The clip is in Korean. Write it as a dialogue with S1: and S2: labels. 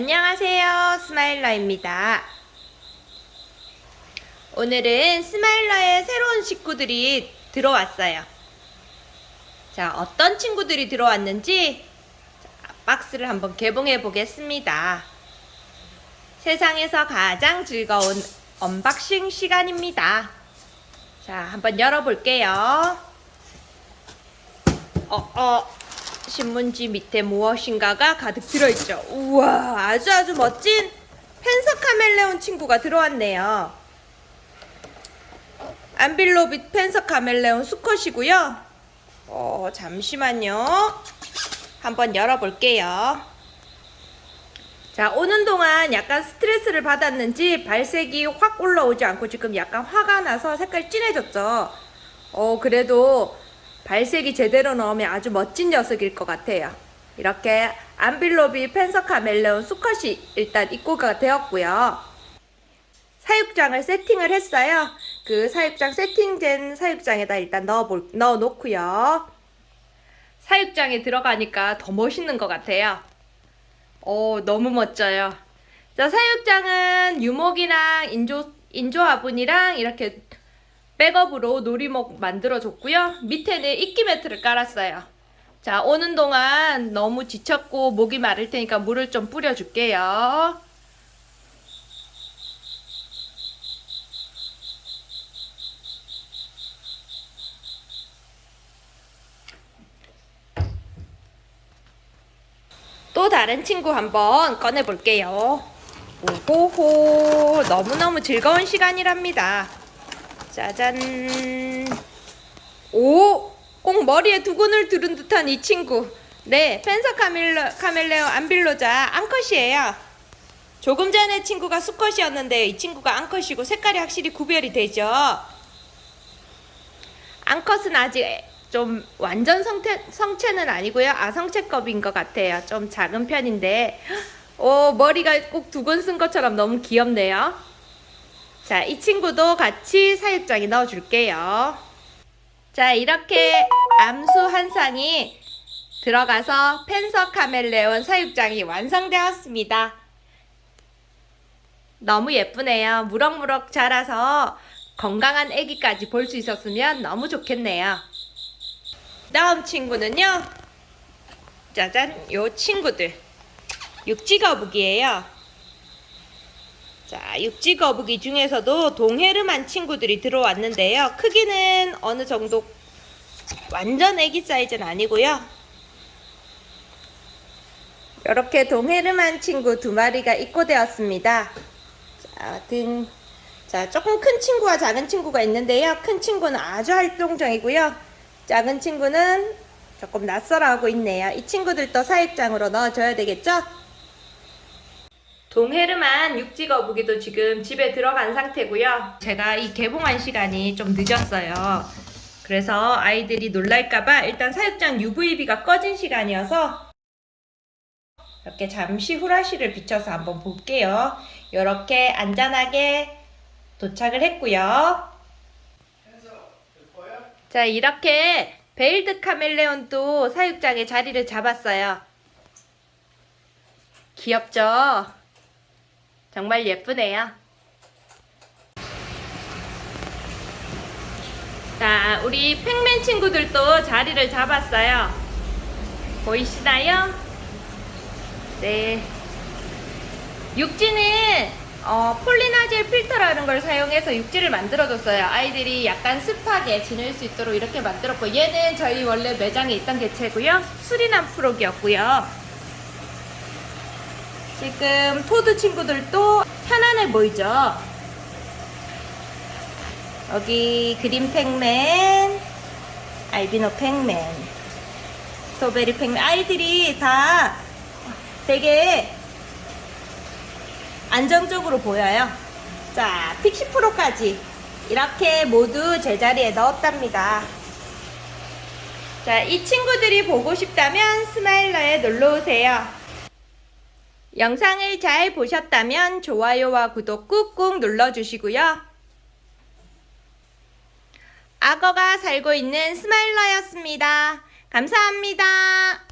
S1: 안녕하세요. 스마일러입니다. 오늘은 스마일러의 새로운 식구들이 들어왔어요. 자, 어떤 친구들이 들어왔는지 자, 박스를 한번 개봉해 보겠습니다. 세상에서 가장 즐거운 unboxing 시간입니다. 자, 한번 열어볼게요. 어, 어. 신문지 밑에 무엇인가가 가득 들어있죠. 우와, 아주 아주 멋진 펜서 카멜레온 친구가 들어왔네요. 안빌로빗 펜서 카멜레온 수컷이고요. 어, 잠시만요. 한번 열어볼게요. 자, 오는 동안 약간 스트레스를 받았는지 발색이 확 올라오지 않고 지금 약간 화가 나서 색깔이 진해졌죠. 어, 그래도 발색이 제대로 나오면 아주 멋진 녀석일 것 같아요. 이렇게 안빌로비 펜서 카 멜레온 수컷이 일단 입고가 되었고요. 사육장을 세팅을 했어요. 그 사육장 세팅된 사육장에다 일단 넣어볼, 넣어 놓고요. 사육장에 들어가니까 더 멋있는 것 같아요. 오, 너무 멋져요. 자, 사육장은 유목이랑 인조, 인조 화분이랑 이렇게 백업으로 놀이목 만들어줬고요. 밑에는 이끼 매트를 깔았어요. 자, 오는 동안 너무 지쳤고 목이 마를 테니까 물을 좀 뿌려줄게요. 또 다른 친구 한번 꺼내볼게요. 오호호, 너무너무 즐거운 시간이랍니다. 짜잔. 오! 꼭 머리에 두근을 두른 듯한 이 친구. 네, 펜서 카멜레, 카멜레오 안빌로자 암컷이에요. 조금 전에 친구가 수컷이었는데 이 친구가 암컷이고 색깔이 확실히 구별이 되죠. 암컷은 아직 좀 완전 성태, 성체는 아니고요. 아성체급인 것 같아요. 좀 작은 편인데 오, 머리가 꼭 두근 쓴 것처럼 너무 귀엽네요. 자, 이 친구도 같이 사육장에 넣어줄게요. 자, 이렇게 암수 한 쌍이 들어가서 펜서 카멜레온 사육장이 완성되었습니다. 너무 예쁘네요. 무럭무럭 자라서 건강한 아기까지 볼 수 있었으면 너무 좋겠네요. 다음 친구는요. 짜잔, 요 친구들. 육지거북이에요. 자, 육지 거북이 중에서도 동해르만 친구들이 들어왔는데요. 크기는 어느 정도 완전 애기 사이즈는 아니고요. 이렇게 동해르만 친구 두 마리가 입고되었습니다. 자, 등. 자, 조금 큰 친구와 작은 친구가 있는데요. 큰 친구는 아주 활동적이고요. 작은 친구는 조금 낯설어하고 있네요. 이 친구들도 사육장으로 넣어줘야 되겠죠? 동해르만 육지거북이도 지금 집에 들어간 상태고요. 제가 이 개봉한 시간이 좀 늦었어요. 그래서 아이들이 놀랄까봐 일단 사육장 UVB가 꺼진 시간이어서 이렇게 잠시 후라시를 비춰서 한번 볼게요. 이렇게 안전하게 도착을 했고요. 자 이렇게 veiled 카멜레온도 사육장에 자리를 잡았어요. 귀엽죠? 정말 예쁘네요. 자, 우리 Pacman 친구들도 자리를 잡았어요. 보이시나요? 네. 육지는 어, 폴리나젤 필터라는 걸 사용해서 육지를 만들어줬어요. 아이들이 약간 습하게 지낼 수 있도록 이렇게 만들었고 얘는 저희 원래 매장에 있던 개체고요. 수리남 frog이었고요. 지금 toad 친구들도 편안해 보이죠? 여기 green Pacman, 알비노 Pacman, strawberry Pacman 아이들이 다 되게 안정적으로 보여요. 자, 픽시 프로까지 이렇게 모두 제자리에 넣었답니다. 자, 이 친구들이 보고 싶다면 스마일러에 놀러오세요. 영상을 잘 보셨다면 좋아요와 구독 꾹꾹 눌러주시고요. 악어가 살고 있는 스마일러였습니다. 감사합니다.